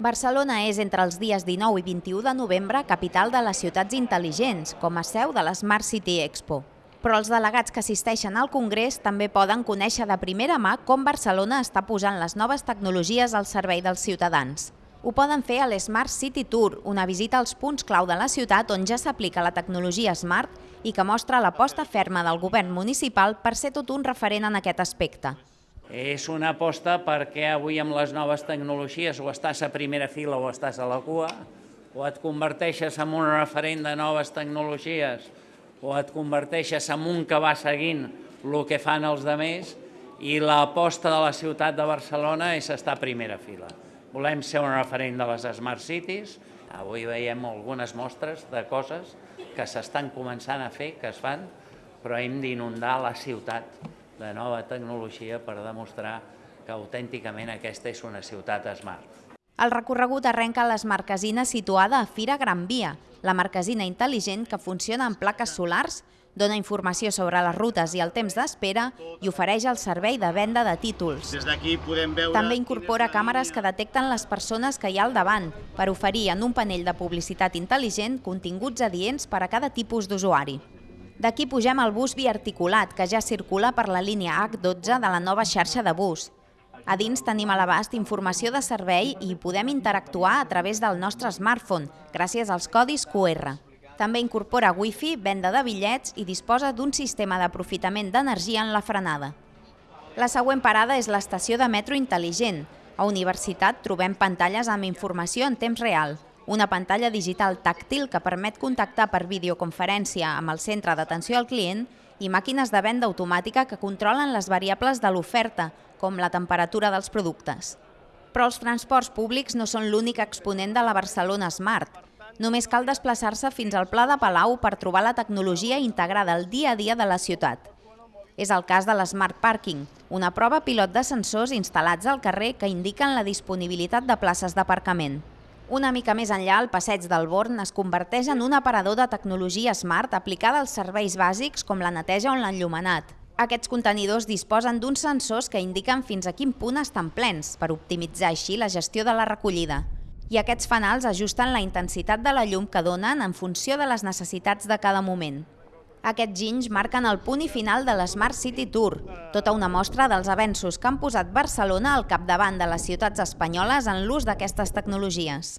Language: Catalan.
Barcelona és entre els dies 19 i 21 de novembre capital de les ciutats intel·ligents, com a seu de l'Smart City Expo. Però els delegats que assisteixen al Congrés també poden conèixer de primera mà com Barcelona està posant les noves tecnologies al servei dels ciutadans. Ho poden fer a l'Smart City Tour, una visita als punts clau de la ciutat on ja s'aplica la tecnologia Smart i que mostra l'aposta ferma del govern municipal per ser tot un referent en aquest aspecte. És una aposta perquè avui amb les noves tecnologies o estàs a primera fila o estàs a la cua, o et converteixes en un referent de noves tecnologies o et converteixes en un que va seguint el que fan els demés i l'aposta de la ciutat de Barcelona és estar a primera fila. Volem ser un referent de les Smart Cities. Avui veiem algunes mostres de coses que s'estan començant a fer, que es fan, però hem d'inundar la ciutat de nova tecnologia per demostrar que autènticament aquesta és una ciutat smart. El recorregut arrenca a les marquesines situada a Fira Gran Via, la marquesina intel·ligent que funciona amb plaques solars, dona informació sobre les rutes i el temps d'espera i ofereix el servei de venda de títols. Des d'aquí podem veure... També incorpora càmeres que detecten les persones que hi ha al davant per oferir en un panell de publicitat intel·ligent continguts adients per a cada tipus d'usuari. D'aquí pugem al bus biarticulat, que ja circula per la línia H12 de la nova xarxa de bus. A dins tenim a l'abast informació de servei i podem interactuar a través del nostre smartphone, gràcies als codis QR. També incorpora wifi, venda de bitllets i disposa d'un sistema d'aprofitament d'energia en la frenada. La següent parada és l'estació de metro intel·ligent. A Universitat trobem pantalles amb informació en temps real, una pantalla digital tàctil que permet contactar per videoconferència amb el centre d'atenció al client i màquines de venda automàtica que controlen les variables de l'oferta, com la temperatura dels productes. Però els transports públics no són l'únic exponent de la Barcelona Smart. Només cal desplaçar-se fins al Pla de Palau per trobar la tecnologia integrada al dia a dia de la ciutat. És el cas de l'Smart Parking, una prova pilot de sensors instal·lats al carrer que indiquen la disponibilitat de places d'aparcament. Una mica més enllà, el passeig del Born es converteix en un aparador de tecnologia smart aplicada als serveis bàsics com la neteja o l'enllumenat. Aquests contenidors disposen d'uns sensors que indiquen fins a quin punt estan plens, per optimitzar així la gestió de la recollida. I aquests fanals ajusten la intensitat de la llum que donen en funció de les necessitats de cada moment. Aquests ginys marquen el punt i final de l'Smart City Tour, tota una mostra dels avenços que han posat Barcelona al capdavant de les ciutats espanyoles en l'ús d'aquestes tecnologies.